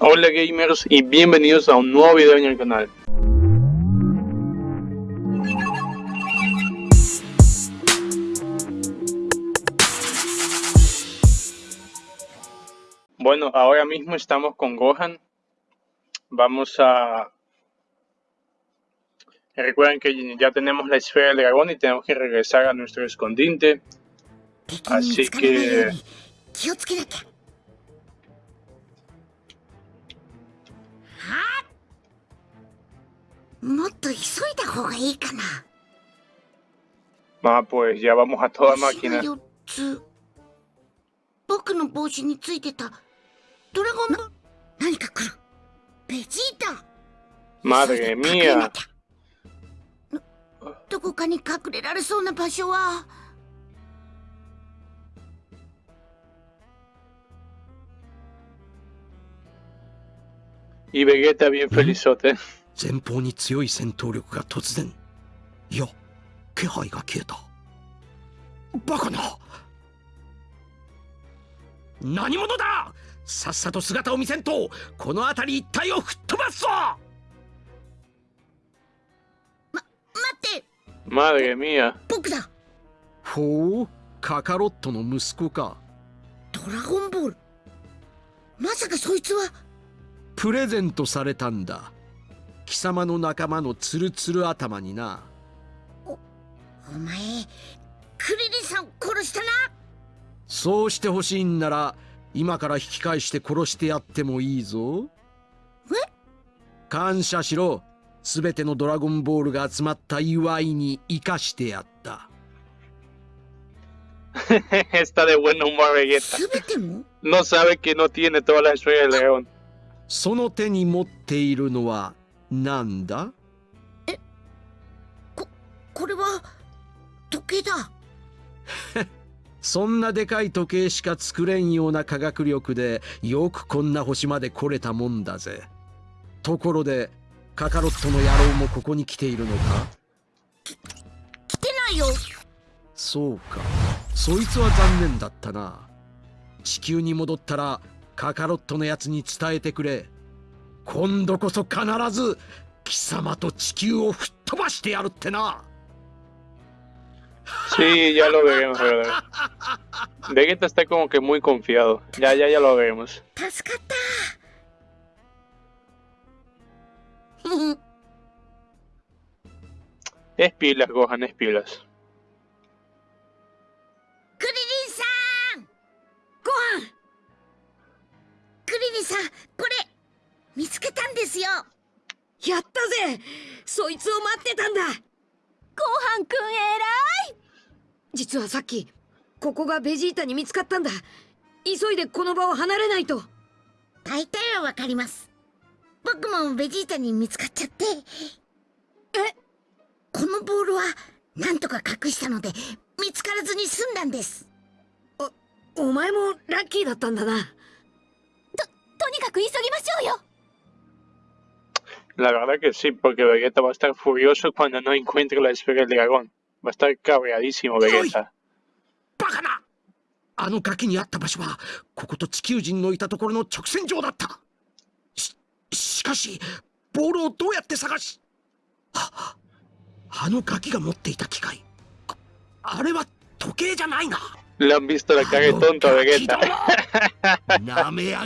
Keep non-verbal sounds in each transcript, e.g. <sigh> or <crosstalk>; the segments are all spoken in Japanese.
Hola gamers y bienvenidos a un nuevo video en el canal. Bueno, ahora mismo estamos con Gohan. Vamos a... Recuerden que ya tenemos la esfera del dragón y tenemos que regresar a nuestro escondite. 敵にもっと急いだ方がいいかな。Ah, pues ya vamos a toda 星が máquina. 4つ。僕の帽子についてたドラゴン何か来るベジータ。Madre どどこかに隠れられそうな場所は。Y Vegeta bien felizote. 前方に強い戦闘力が突然いや気配が消えた。バカな！何者だ！さっさと姿を見せんとこの辺り一帯を吹っ飛ばすぞ！待って！Madre mía. 僕だ！ほう？カカロットの息子か。ドラゴンボール。まさかそいつは。プレゼントされたんだ貴様の仲間のツルツル頭にな。お前クリリンさんを殺したな。そうしてほしいんなら今から引き返して殺してやってもいいぞ。え？感謝しろ。すべてのドラゴンボールが集まった祝いに生かしてやった。<laughs> Está de buen humor Vegeta. すべても？No sabe que no tiene toda la esfera del dragón. その手に持っているのは何だ？これは時計だ。そんなでかい時計しか作れんような科学力でよくこんな星まで来れたもんだぜ。ところでカカロットの野郎もここに来ているのか？来てないよ。そうか。そいつは残念だったな。地球に戻ったらカカロットのやつに伝えてくれ今度こそ必ず貴様と地球を吹っ飛ばしてやるってな Sí, ya lo veremos, ¿verdad? Vegeta está como que muy confiado. Ya, ya, ya lo veremos. 助かったふふ Es pilas, Gohan, es pilas. クリリン見つけたんですよ。やったぜ。そいつを待ってたんだ。ごはんくん偉い。実はさっきここがベジータに見つかったんだ。急いでこの場を離れないと。大体はわかります。僕もベジータに見つかっちゃって。え？このボールはなんとか隠したので見つからずに済んだんです。お前もラッキーだったんだな。とにかく急ぎましょうよ La verdad que sí, porque Vegeta va a estar furioso cuando no encuentre la esfera del dragón. Va a estar cabreadísimo Vegeta. <laughs> バカなあの崖にあった場所はここと地球人のいたところの直線上だったししかしボールをどうやって探しああのガキが持っていた機械ああれは時計じゃないな Le han visto la cara de tonto a Vegeta. なめや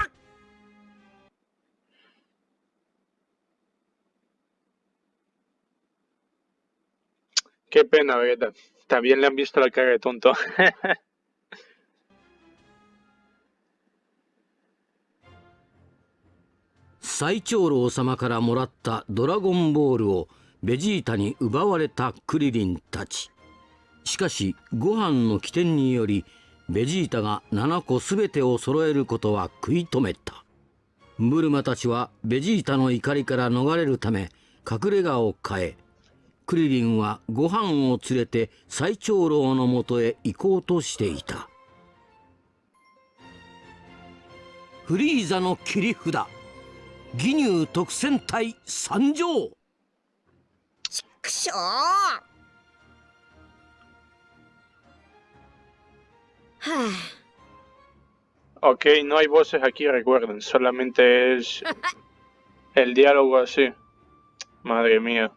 Qué pena, Vegeta. También le han visto la cara de tonto. 最長老様からもらったドラゴンボールをベジータに奪われたクリリンたちしかしご飯の起点によりベジータが7個全てを揃えることは食い止めたブルマたちはベジータの怒りから逃れるため隠れ家を変えクリリンはご飯を連れて最長老のもとへ行こうとしていたフリーザの切り札義乳特戦隊参上くしょーは Ok, no hay voces aquí, recuerden, solamente es el diálogo así. Madre mía.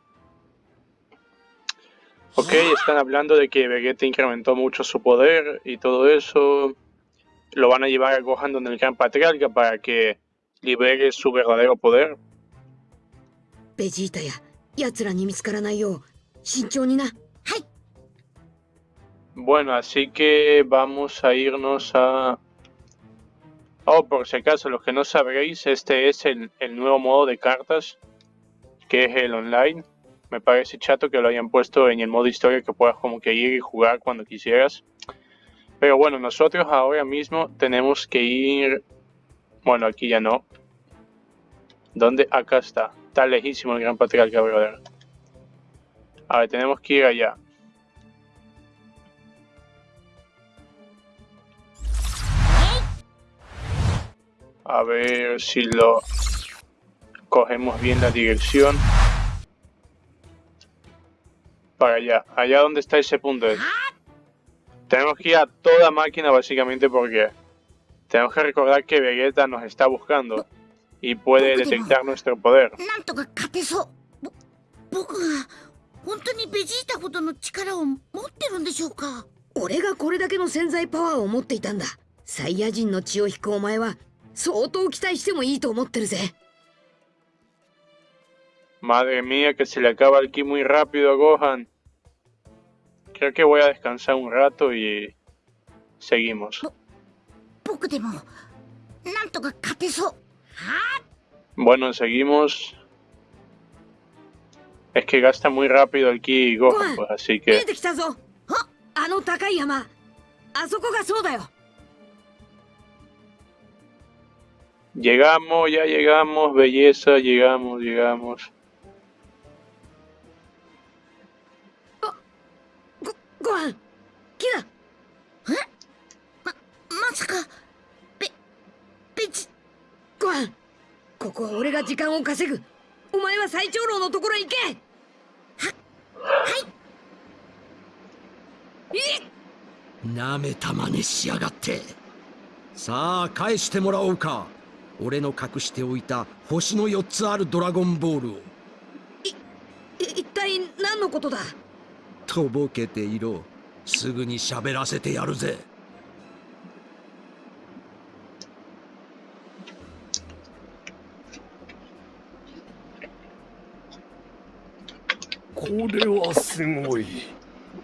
Ok, están hablando de que Vegeta incrementó mucho su poder y todo eso. Lo van a llevar a Gohan donde el Gran Patriarca para que libere su verdadero poder. Vegeta. Bueno, así que vamos a irnos a... Oh, por si acaso, los que no sabréis, este es el, el nuevo modo de cartas, que es el online me parece chato que lo hayan puesto en el modo historia que puedas como que ir y jugar cuando quisieras. Pero bueno, nosotros ahora mismo tenemos que ir... Bueno, aquí ya no. ¿Dónde? Acá está. Está lejísimo el gran patriarca, brother. A ver, tenemos que ir allá. A ver si lo cogemos bien la dirección. Para allá. Allá donde está ese punto. es. Tenemos que ir a toda máquina básicamente porque tenemos que recordar que Vegeta nos está buscando y puede detectar nuestro poder. Madre mía, que se le acaba el aquí muy rápido a Gohan. Creo que voy a descansar un rato y seguimos. Bueno, seguimos. Es que gasta muy rápido aquí Gohan, pues así que... Llegamos, ya llegamos, belleza, llegamos, llegamos. ごご飯木だまさか。ベベジご飯。ここは俺が時間を稼ぐ。お前は最長老のところへ行け。なめたまねしやがって。さあ返してもらおうか。俺の隠しておいた星の4つあるドラゴンボールを。い一体何のことだ？とぼけていろ。すぐに喋らせてやるぜ。これはすごい。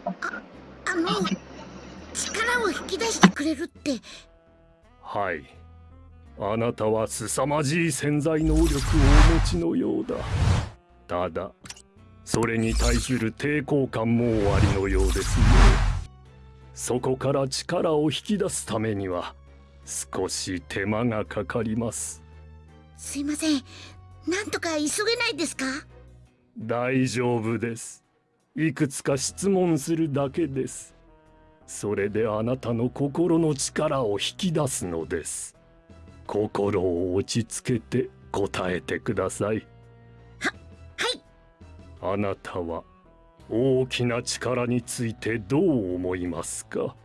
あの力を引き出してくれるって。はい。あなたは凄まじい潜在能力をお持ちのようだ。ただそれに対する抵抗感もおありのようですね。そこから力を引き出すためには少し手間がかかります。すいません。なんとか急げないですか？大丈夫です。いくつか質問するだけです。それであなたの心の力を引き出すのです。心を落ち着けて答えてくださいあなたは大きな力についてどう思いますか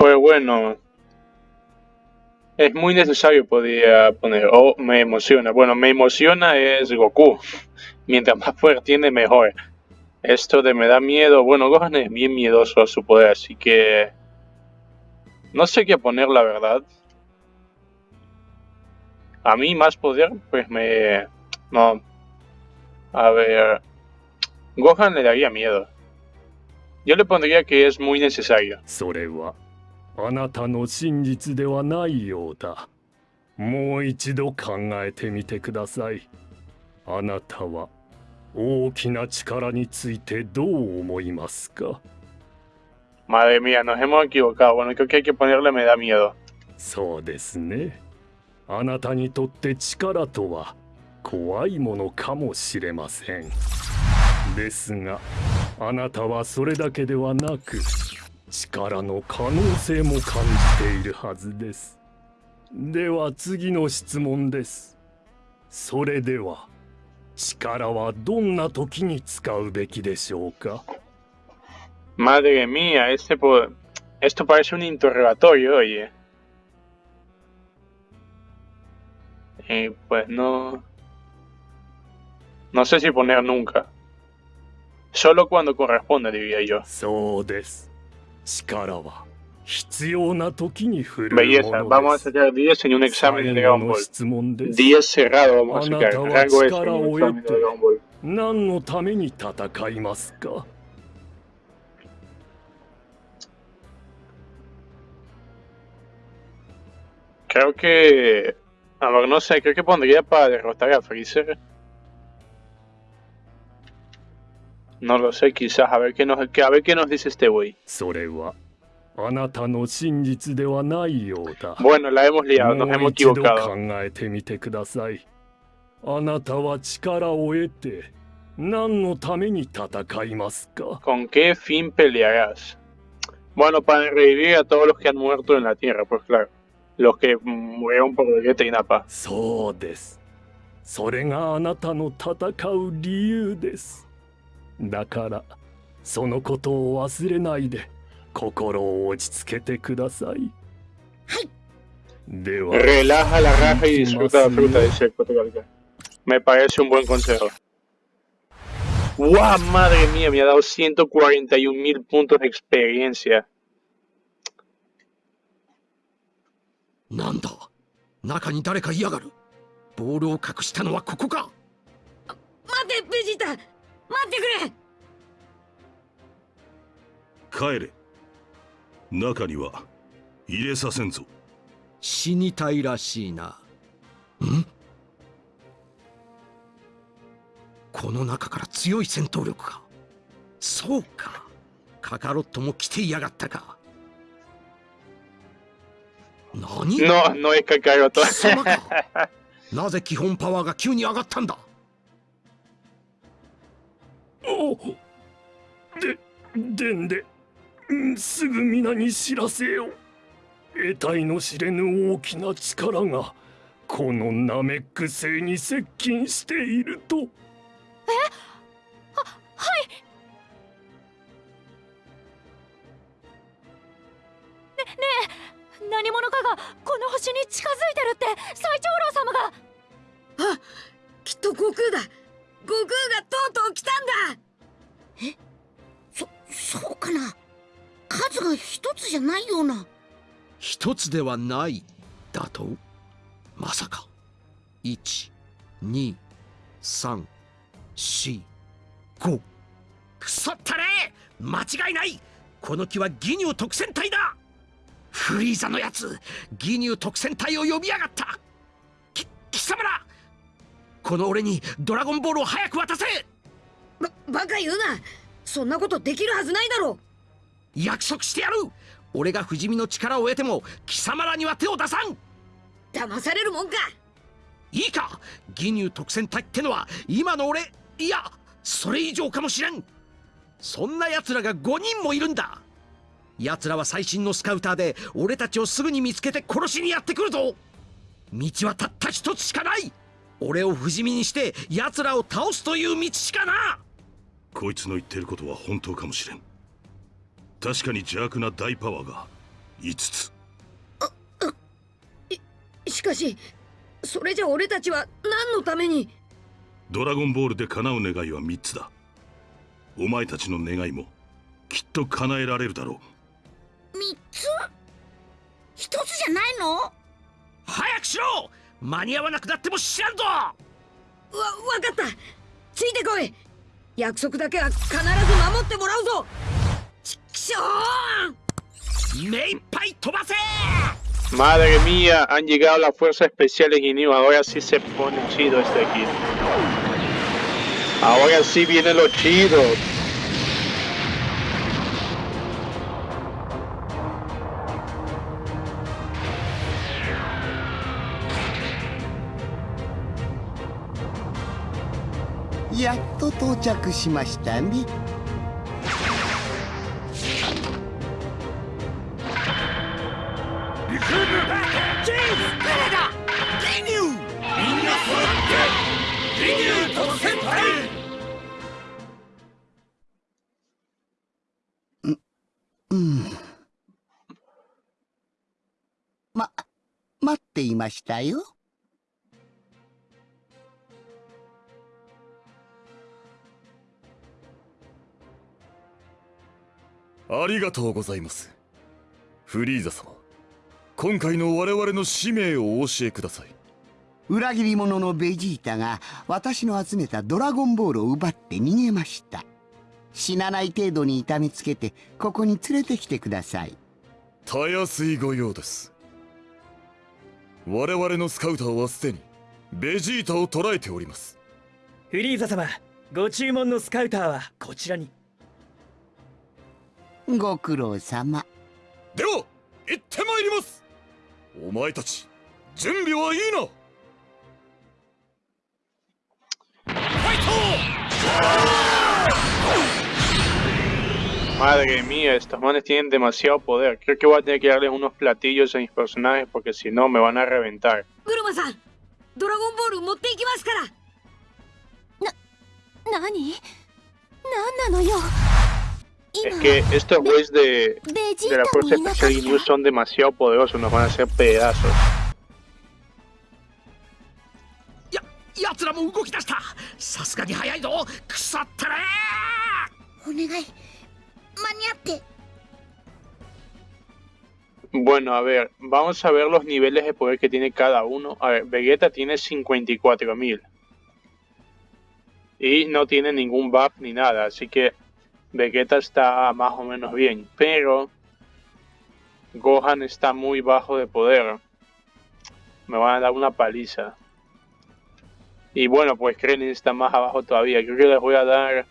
Pues bueno, es muy necesario, podría poner. O me emociona. Bueno, me emociona es Goku. <laughs> Mientras más poder tiene, mejor. Esto de me da miedo. Bueno, Gohan es bien miedoso a su poder, así que. No sé qué poner, la verdad. A mí, más poder, pues me. No. A ver. Gohan le daría miedo. Yo le pondría que es muy necesario. それはあなたの真実ではないようだもう一度考えてみてくださいあなたは大きな力についてどう思いますか Madre mía, nos hemos equivocado. Bueno, creo que hay que ponerle me da miedo. そうですね あなたにとって力とは怖いものかもしれません。ですがあなたはそれだけではなく力の可能性も感じているはずです。では次の質問です。それでは力はどんな時に使うべきでしょうか？Madre mía, este po- esto parece un interrogatorio, oye. Y pues no... No sé si poner nunca. Solo cuando corresponde, diría yo. そうです力は必要な時に振るう Belleza, も vamos の a です。 sacar 10 en un examen de 最後 Dragon の Ball. 質問です。 10 cerrado vamos a sacar. Anata wa Rango S en chikara un o examen de ete. Dragon Ball. 何のために戦いますか Creo que... A ver, no sé, creo que pondría para derrotar a Freezer. No lo sé, quizás. A ver qué nos, que- a ver qué nos dice este güey. それはあなたの真実ではないようだ。 Bueno, la hemos liado, nos もう hemos 一度考 equivocado. えてみてください。あなたは力を得て何のために戦いますか ¿Con qué fin pelearás? Bueno, para revivir a todos los que han muerto en la Tierra, pues claro. Los que murieron por Vegeta y Nappa. そうです。それがあなたの戦う理由です。だから、そのことを忘れないで、心を落ち着けてください。では、 Relaja la raja y disfruta la fruta, dice el Cotegalca. Me parece un buen consejo. ¡Guau! Madre mía, me ha dado 141 mil puntos de experiencia. なんだ？中に誰かいやがる？ボールを隠したのはここか？待てベジータ待ってくれ帰れ中には入れさせんぞ死にたいらしいな。ん？この中から強い戦闘力か。そうか。カカロットも来ていやがったか。何？No, no es Kakaroto. 貴様か <laughs> なぜ基本パワーが急に上がったんだ？おで、でんで、うんすぐ皆に知らせよ。得体の知れぬ大きな力が、このナメック星に接近していると。何者かがこの星に近づいてるって最長老様が。あきっと悟空だ。悟空がとうとう来たんだ。そ、そうかな？数が一つじゃないような。一つではないだと？まさか。1 2 3 4 5腐ったれ間違いない！この木はギニュー特戦隊だフリーザのやつギニュー特戦隊を呼びやがった。き貴様らこの俺にドラゴンボールを早く渡せ。ばバカ言うな。そんなことできるはずないだろ。約束してやる。俺が不死身の力を得ても貴様らには手を出さん。騙されるもんか。いいか。ギニュー特戦隊ってのは今の俺いやそれ以上かもしれん。そんな奴らが5人もいるんだ奴らは最新のスカウターで俺たちをすぐに見つけて殺しにやってくるぞ。道はたった一つしかない。俺を不死身にして奴らを倒すという道しかな。こいつの言ってることは本当かもしれん。確かに邪悪な大パワーが5つ。しかしそれじゃ俺たちは何のために？ドラゴンボールで叶う願いは3つだ。お前たちの願いもきっと叶えられるだろ三つ一つじゃないの早くしろ間に合わなくなっても知らんぞわ分かったついてこい約束だけは必ず守ってもらうぞちくしょう目いっぱい飛ばせ Madre mía, han llegado las fuerzas especiales Ginyu. Ahora sí se pone chido este aquí. Ahora sí vienen los chidos. 到着しましたねうん。ま待っていましたよありがとうございます。フリーザ様今回の我々の使命をお教えください。裏切り者のベジータが私の集めたドラゴンボールを奪って逃げました。死なない程度に痛めつけてここに連れてきてください。たやすいご用です。我々のスカウターはすでにベジータを捕らえております。フリーザ様ご注文のスカウターはこちらにご苦労様では行ってまいりますお前たち準備はいいな Madre mía, estos manes tienen demasiado poder. Creo que voy a tener que darles unos platillos a mis personajes porque si no me van a reventar. ブルマさんドラゴンボール持っていきますから何何なのよ Es que estos güeyes de, de, la Fuerza Especial Inu son demasiado poderosos, nos van a hacer pedazos. Bueno, a ver, vamos a ver los niveles de poder que tiene cada uno. A ver, Vegeta tiene 54.000. Y no tiene ningún buff ni nada, así que Vegeta está más o menos bien. Pero Gohan está muy bajo de poder. Me van a dar una paliza. Y bueno, pues Krillin está más abajo todavía. Creo que les voy a dar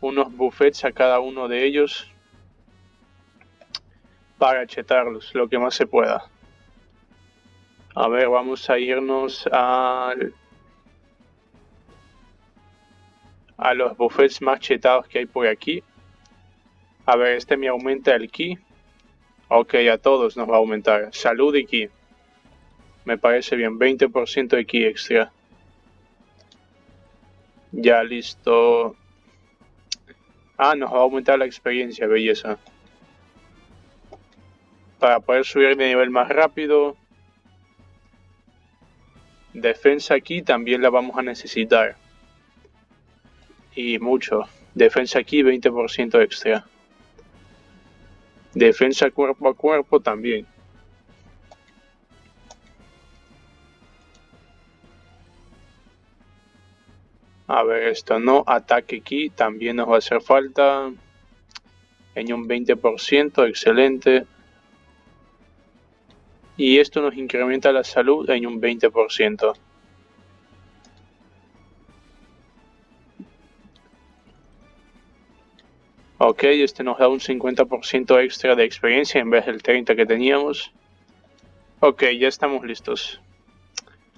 unos buffets a cada uno de ellos para chetarlos lo que más se pueda. A ver, vamos a irnos al a los buffets más chetados que hay por aquí. A ver, este me aumenta el ki. Ok, a todos nos va a aumentar. Salud y ki. Me parece bien, 20% de ki extra. Ya listo. Ah, nos va a aumentar la experiencia, belleza. Para poder subir de nivel más rápido. Defensa aquí también la vamos a necesitar. Y mucho. Defensa aquí 20% extra. Defensa cuerpo a cuerpo también. A ver, esto no. Ataque aquí también nos va a hacer falta. En un 20%, excelente. Y esto nos incrementa la salud en un 20%. Ok, este nos da un 50% extra de experiencia en vez del 30 que teníamos. Ok, ya estamos listos.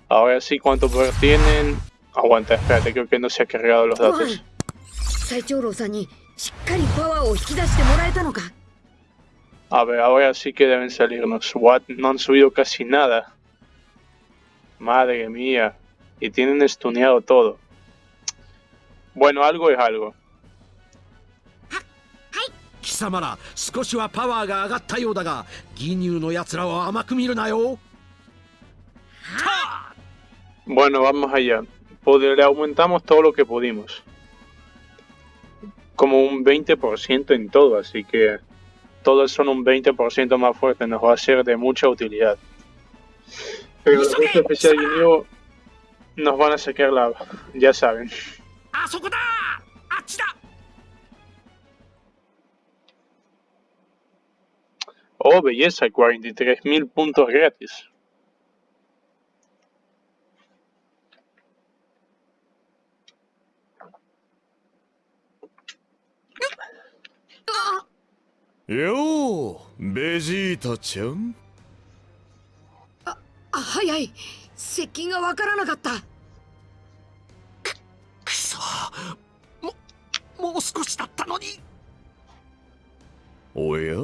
Ahora sí, ¿cuánto poder tienen? Aguanta, espérate, creo que no se ha cargado los datos. A ver, ahora sí que deben salirnos. What? No han subido casi nada. Madre mía. Y tienen estuneado todo. Bueno, algo es algo. 貴様ら少しはパワーが上がったようだが義乳の奴らを甘く見るなよ Bueno, vamos allá. Pod- Le aumentamos todo lo que pudimos. Como un 20% en todo, así que todos son un 20% más fuertes. Nos va a ser de mucha utilidad. Pero los jefes especial Ginyu nos van a sacar la... Ya saben. Oh, belleza, 43.000 puntos gratis. ¡ようベジータちゃんあ早い接近がわからなかったくそももう少しだったのにおや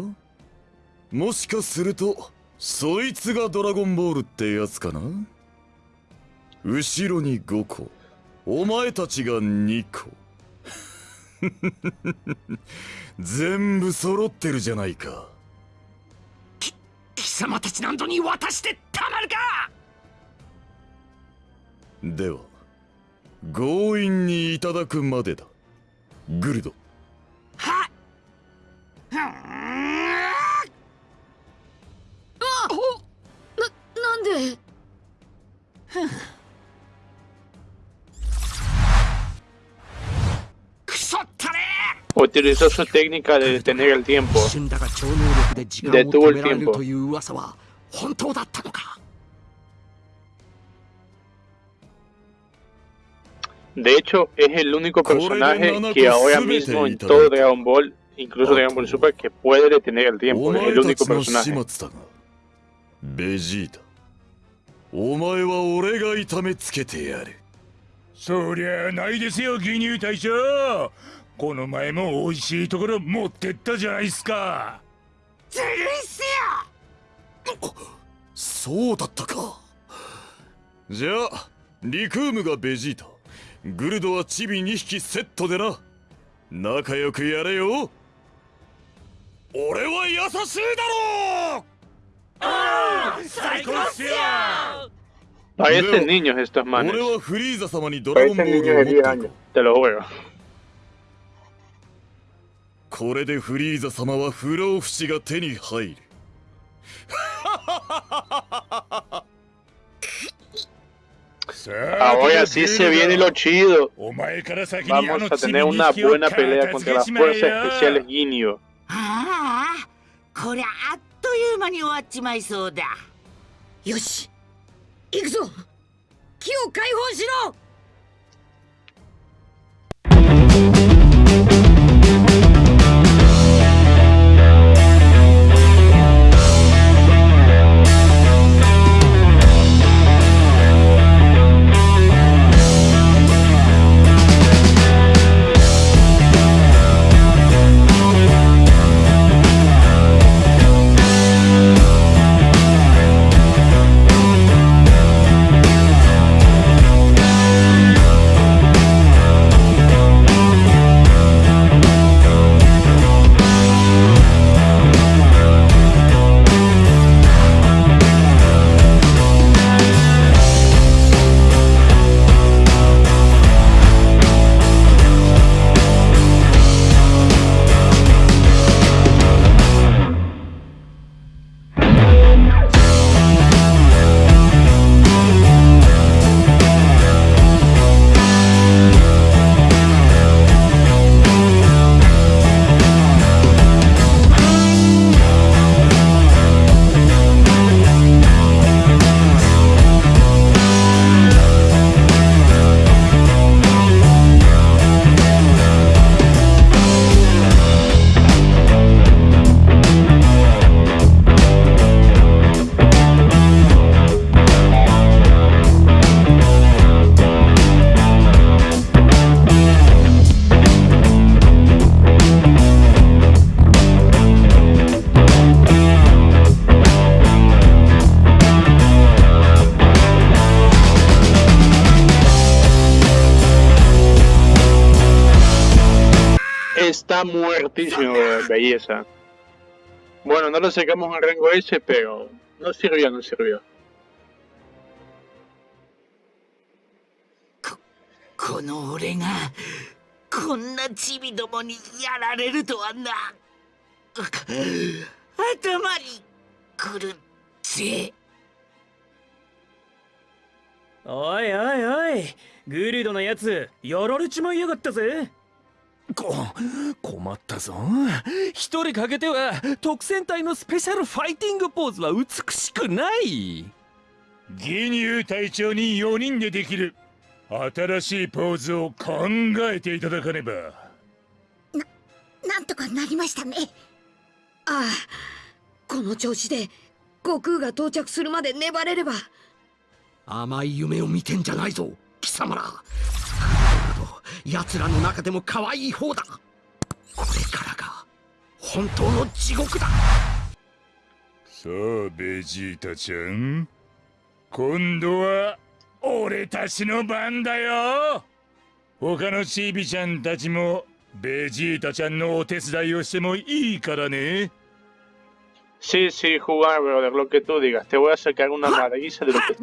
もしかするとそいつがドラゴンボールってやつかな？後ろに5個。お前たちが2個。<laughs> 全部揃ってるじゃないか。貴様たち何度に渡してたまるか！では強引にいただくまでだ。グルド。はっ Utilizó su técnica de detener el tiempo. Detuvo el tiempo. De hecho, es el único personaje que ahora mismo en todo Dragon Ball, incluso Dragon Ball Super, que puede detener el tiempo. Es el único personaje. Vegeta. お前は俺が痛めつけてやる。そりゃないですよ義乳隊長この前も美味しいところ持ってったじゃないっすか。ずるいっすよ。そうだったか。じゃあリクームがベジータ。グルドはチビ2匹セットでな。仲良くやれよ。俺は優しいだろう Parecen niños estos manes. Parecen niños de 10 años. Te lo juego. これでフリーザ様は不老不死が手に入る。Ahora sí se viene lo chido. Vamos a tener una buena pelea contra las fuerzas especiales Ginyu. Ah, という間に終わっちまいそうだ。よし行くぞ。木を解放しろ。De belleza. Bueno, no lo sacamos en rango S, pero no sirvió, no sirvió. この俺がこんなチビどもにやられるとはな頭にくるぜおいおいおいグルドのやつやられちまいやがったぜこ困ったぞ。一人かけては特戦隊のスペシャルファイティングポーズは美しくない。義乳隊長に4人でできる。新しいポーズを考えていただかねば。なんとかなりましたね。ああこの調子で悟空が到着するまで粘れれば。甘い夢を見てんじゃないぞ貴様ら奴らの中でも可愛い方だ。これからが本当の地獄だ。さあベジータちゃん。今度は俺たちの番だよ。他のチビちゃんたちもベジータちゃんのお手伝いをしてもいいからね。Sí, sí, jugar, brother, lo que tú digas. Te voy a sacar una maravilla de lo que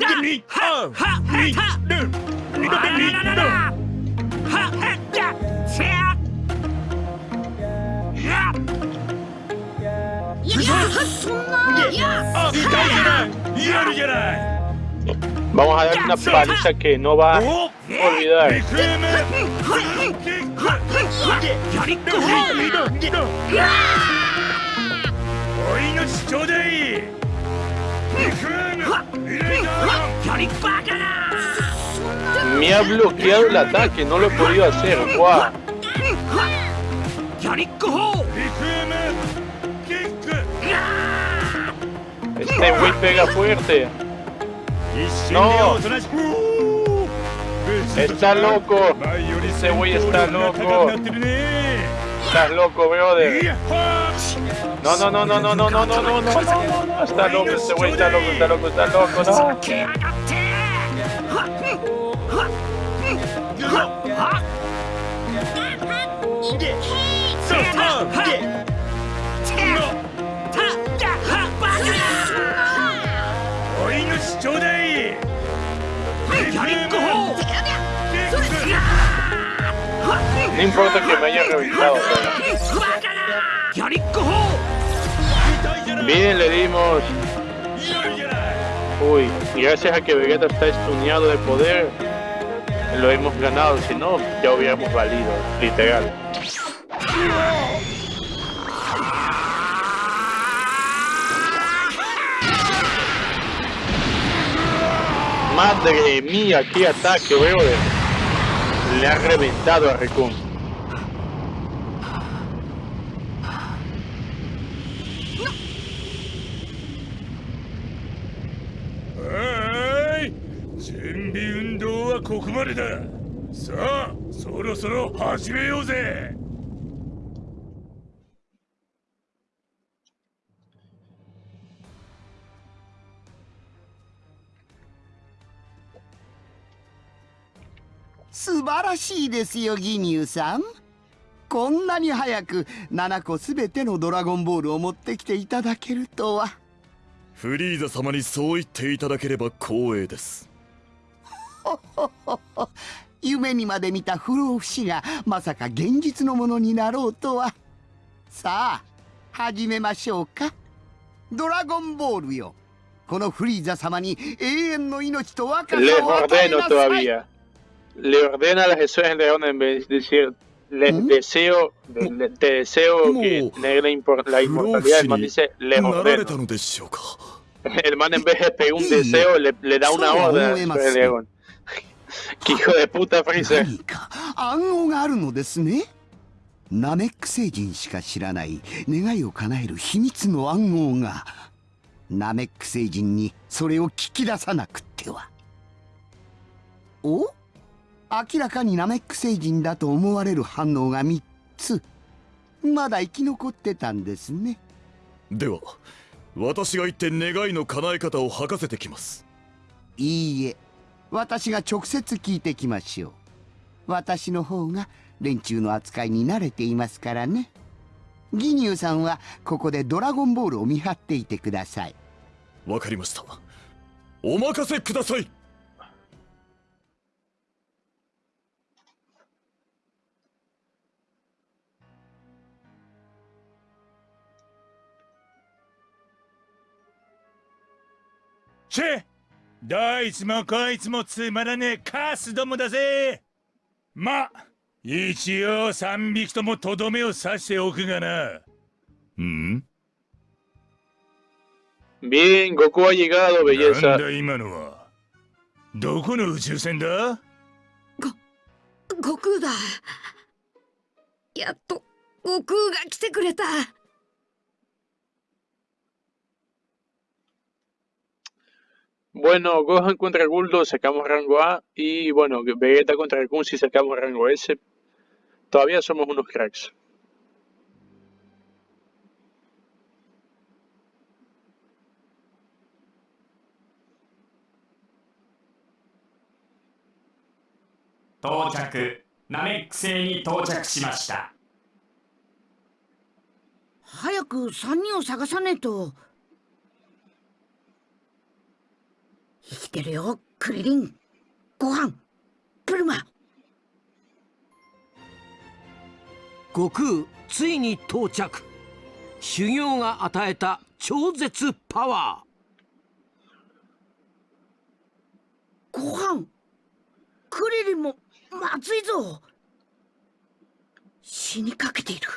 Vamos a dar una paliza que no va a olvidar. Me ha bloqueado el ataque, no lo he podido hacer. ¡Guau! Este güey pega fuerte. No. Está loco. Ese güey está loco. Estás loco, brother. No, no, no, no, no, no, no, no, no, no, no. Está loco, ese güey está loco, está loco, está loco, no. No importa que me haya reventado. Bien, le dimos. Uy, gracias a que Vegeta está estuneado de poder, lo hemos ganado. Si no, ya hubiéramos valido, literal. Madre mía, qué ataque, brother. Le ha reventado a Recon. ¡Ay! 素晴らしいですよギニューさん。こんなに早く7個すべてのドラゴンボールを持ってきていただけるとは。フリーザ様にそう言っていただければ光栄です。ほほほほ夢にまで見た不老不死がまさか現実のものになろうとは。さあ始めましょうか。ドラゴンボールよ。このフリーザ様に永遠の命と若さを与えなさい. <laughs> Le ordena a las esferas del dragón en vez de decir, les deseo, le- te deseo que tener la, impor- la inmortalidad. El man dice, les ordeno. El man en vez de pedir un deseo, le, le da una orden a las esferas del dragón. ¡Qué hijo de puta Freezer! ナメック星人しか知らない願いを叶える秘密の暗号がナメック星人にそれを聞き出さなくってはお明らかにナメック星人だと思われる反応が3つ。まだ生き残ってたんですね。では私が行って願いの叶え方を吐かせてきます。いいえ。私が直接聞いてきましょう。私の方が連中の扱いに慣れていますからね。ギニューさんはここでドラゴンボールを見張っていてください。わかりました。お任せくださいチェどいつもこいつもつまらねえカスどもだぜ。ま一応三匹ともとどめを刺しておくがな。うん？Bien, Goku ha llegado, なん belleza. だ今のは？どこの宇宙船だ？悟空だ。やっと悟空が来てくれた Bueno, Gohan contra Guldo sacamos rango A y bueno, Vegeta contra Kun si sacamos rango S. Todavía somos unos cracks. Tochaku. ナメック星に到着しました早く3人を探さねえと 生きてるよクリリン。ご飯。プルマ。悟空ついに到着。修行が与えた超絶パワー。ご飯。クリリンもまずいぞ。死にかけている。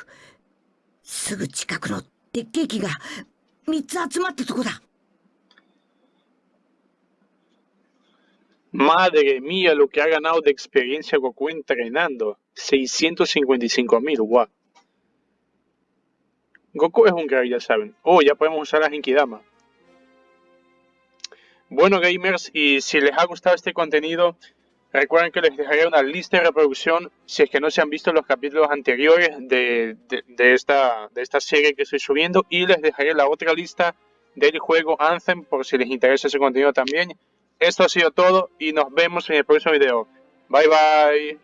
すぐ近くの鉄ケーキが3つ集まったとこだ Madre mía, lo que ha ganado de experiencia Goku entrenando. 655 mil, guau. Goku es un crack, ya saben. Oh, ya podemos usar la Genkidama. Bueno, gamers, y si les ha gustado este contenido, Recuerden que les dejaré una lista de reproducción si es que no se han visto los capítulos anteriores de, esta, de esta serie que estoy subiendo y les dejaré la otra lista del juego Anthem por si les interesa ese contenido también. Esto ha sido todo y nos vemos en el próximo video. Bye bye.